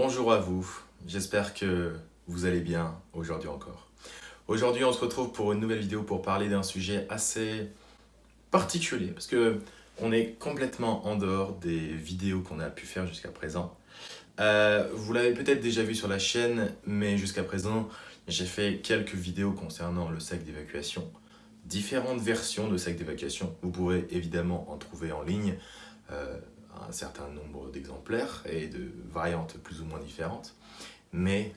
Bonjour à vous, j'espère que vous allez bien aujourd'hui encore. Aujourd'hui on se retrouve pour une nouvelle vidéo pour parler d'un sujet assez particulier parce que on est complètement en dehors des vidéos qu'on a pu faire jusqu'à présent. Euh, vous l'avez peut-être déjà vu sur la chaîne, mais jusqu'à présent j'ai fait quelques vidéos concernant le sac d'évacuation différentes versions de sacs d'évacuation. Vous pourrez évidemment en trouver en ligne. Euh, un certain nombre d'exemplaires et de variantes plus ou moins différentes. Mais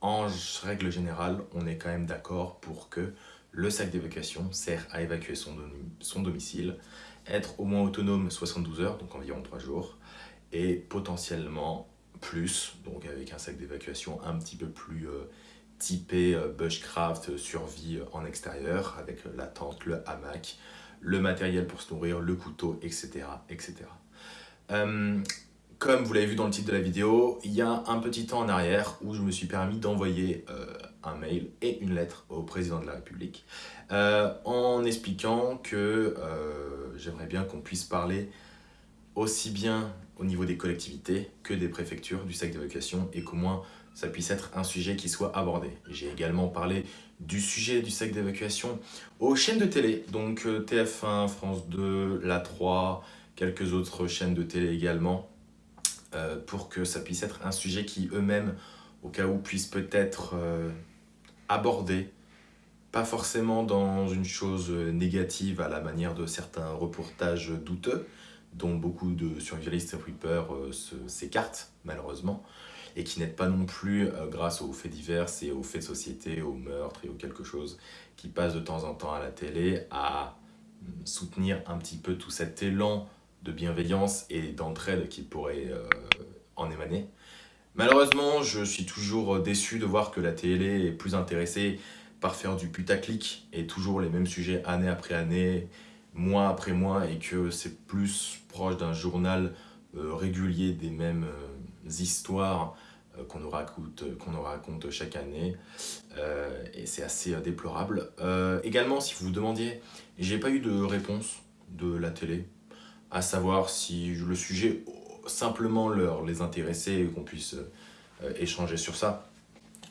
en règle générale, on est quand même d'accord pour que le sac d'évacuation sert à évacuer son, domicile, être au moins autonome 72 heures, donc environ 3 jours, et potentiellement plus, donc avec un sac d'évacuation un petit peu plus euh, typé euh, bushcraft, survie en extérieur, avec la tente, le hamac, le matériel pour se nourrir, le couteau, etc. etc. Euh, comme vous l'avez vu dans le titre de la vidéo, il y a un petit temps en arrière où je me suis permis d'envoyer euh, un mail et une lettre au président de la République euh, en expliquant que j'aimerais bien qu'on puisse parler aussi bien au niveau des collectivités que des préfectures du sac d'évacuation et qu'au moins ça puisse être un sujet qui soit abordé. J'ai également parlé du sujet du sac d'évacuation aux chaînes de télé, donc TF1, France 2, La 3, quelques autres chaînes de télé également, euh, pour que ça puisse être un sujet qui eux-mêmes, au cas où, puissent peut-être euh, aborder, pas forcément dans une chose négative à la manière de certains reportages douteux, dont beaucoup de survivalistes et reapers euh, s'écartent malheureusement, et qui n'aident pas non plus grâce aux faits divers et aux faits de société, aux meurtres et aux quelque chose qui passe de temps en temps à la télé à hum, soutenir un petit peu tout cet élan de bienveillance et d'entraide qui pourrait euh, en émaner. Malheureusement, je suis toujours déçu de voir que la télé est plus intéressée par faire du putaclic et toujours les mêmes sujets année après année, mois après mois, et que c'est plus proche d'un journal euh, régulier des mêmes euh, histoires qu'on nous, raconte, qu'on nous raconte chaque année, et c'est assez déplorable. également, si vous vous demandiez, j'ai pas eu de réponse de la télé à savoir si le sujet simplement leur les intéressait et qu'on puisse euh, échanger sur ça.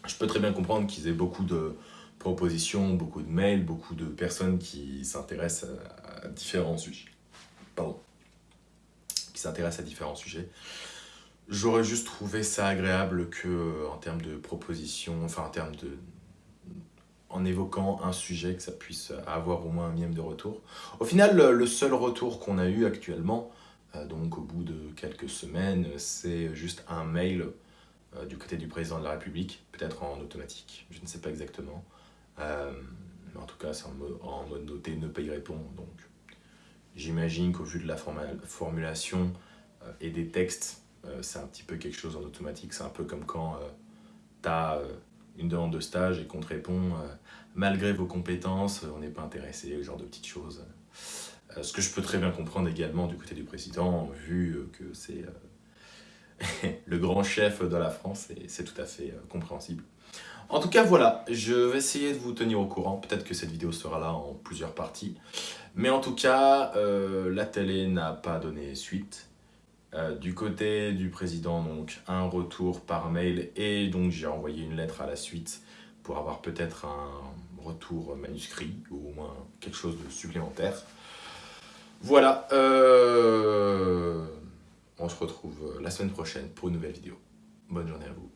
Je peux très bien comprendre qu'ils aient beaucoup de propositions, beaucoup de mails, beaucoup de personnes qui s'intéressent à, différents sujets. Pardon. Qui s'intéressent à différents sujets. J'aurais juste trouvé ça agréable que, en termes de propositions, enfin en termes de, en évoquant un sujet, que ça puisse avoir au moins un mième de retour. Au final, le seul retour qu'on a eu actuellement, euh, donc au bout de quelques semaines, c'est juste un mail euh, du côté du président de la République, peut-être en automatique, je ne sais pas exactement. Euh, mais en tout cas, c'est en, mode noté, ne pas y répondre. Donc, j'imagine qu'au vu de la formulation et des textes, c'est un petit peu quelque chose en automatique. C'est un peu comme quand tu as une demande de stage et qu'on te répond euh, malgré vos compétences, on n'est pas intéressé, ce genre de petites choses. Euh, ce que je peux très bien comprendre également du côté du président, vu euh, que c'est le grand chef de la France et c'est tout à fait compréhensible. En tout cas, voilà, je vais essayer de vous tenir au courant. Peut-être que cette vidéo sera là en plusieurs parties. Mais en tout cas, la télé n'a pas donné suite. Euh, du côté du président, donc un retour par mail et donc j'ai envoyé une lettre à la suite pour avoir peut-être un retour manuscrit ou au moins quelque chose de supplémentaire. Voilà, euh, on se retrouve la semaine prochaine pour une nouvelle vidéo. Bonne journée à vous.